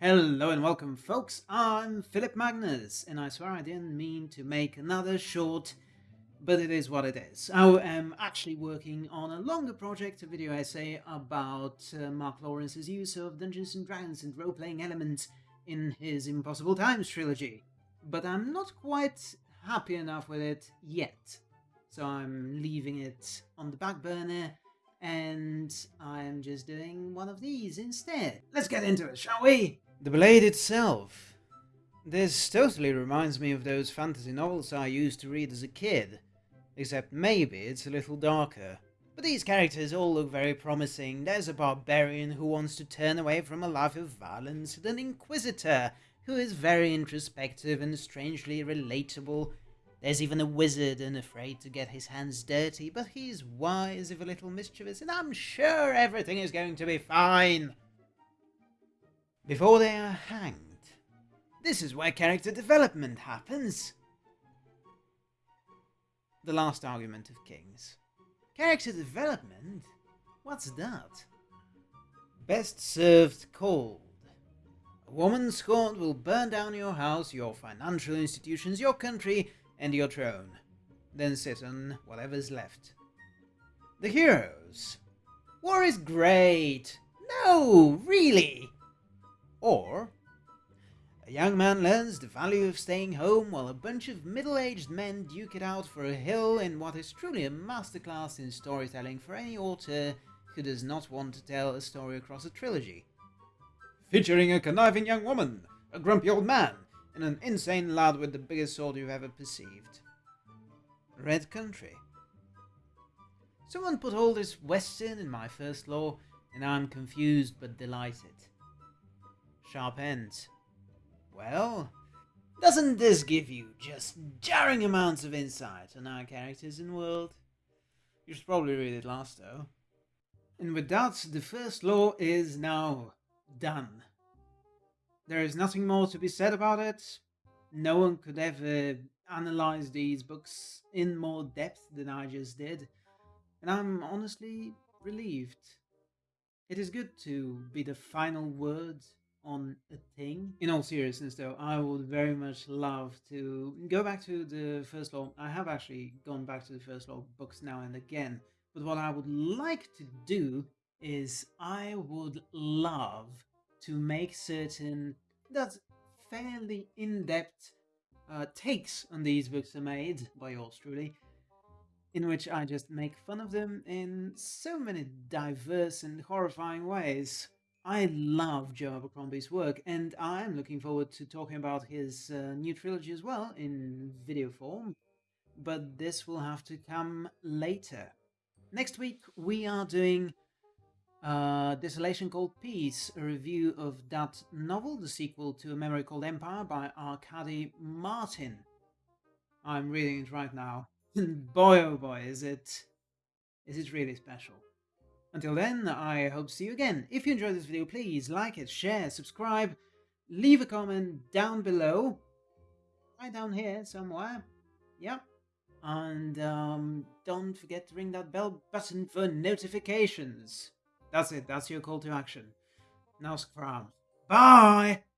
Hello and welcome folks, I'm Philip Magnus and I swear I didn't mean to make another short, but it is what it is. I am actually working on a longer project, a video essay about uh, Mark Lawrence's use of Dungeons & Dragons and role-playing elements in his Impossible Times trilogy. But I'm not quite happy enough with it yet, so I'm leaving it on the back burner and I'm just doing one of these instead. Let's get into it, shall we? The blade itself. This totally reminds me of those fantasy novels I used to read as a kid, except maybe it's a little darker. But these characters all look very promising. There's a barbarian who wants to turn away from a life of violence, and an inquisitor who is very introspective and strangely relatable. There's even a wizard and afraid to get his hands dirty, but he's wise if a little mischievous, and I'm sure everything is going to be fine before they are hanged. This is where character development happens. The last argument of Kings. Character development? What's that? Best served cold. A woman scorned will burn down your house, your financial institutions, your country, and your throne. Then sit on whatever's left. The heroes. War is great! No, really! Or, a young man learns the value of staying home while a bunch of middle-aged men duke it out for a hill in what is truly a masterclass in storytelling for any author who does not want to tell a story across a trilogy. Featuring a conniving young woman, a grumpy old man, and an insane lad with the biggest sword you've ever perceived. Red Country. Someone put all this western in my first law, and I'm confused but delighted. Sharp ends. Well, doesn't this give you just jarring amounts of insight on our characters and world? You should probably read it last though. And with that, the first law is now done. There is nothing more to be said about it. No one could ever analyze these books in more depth than I just did. And I'm honestly relieved. It is good to be the final word on a thing. In all seriousness though, I would very much love to go back to the first law. I have actually gone back to the first law books now and again, but what I would like to do is I would love to make certain that fairly in-depth uh, takes on these books are made by yours truly, in which I just make fun of them in so many diverse and horrifying ways. I love Joe Abercrombie's work, and I'm looking forward to talking about his uh, new trilogy as well in video form, but this will have to come later. Next week, we are doing uh, Desolation Called Peace, a review of that novel, the sequel to A Memory Called Empire by Arkady Martine. I'm reading it right now, boy oh boy, is it, is it really special. Until then, I hope to see you again. If you enjoyed this video, please like it, share, subscribe, leave a comment down below. Right down here somewhere. Yep. And um, don't forget to ring that bell button for notifications. That's it. That's your call to action. Now, Scrum. Bye!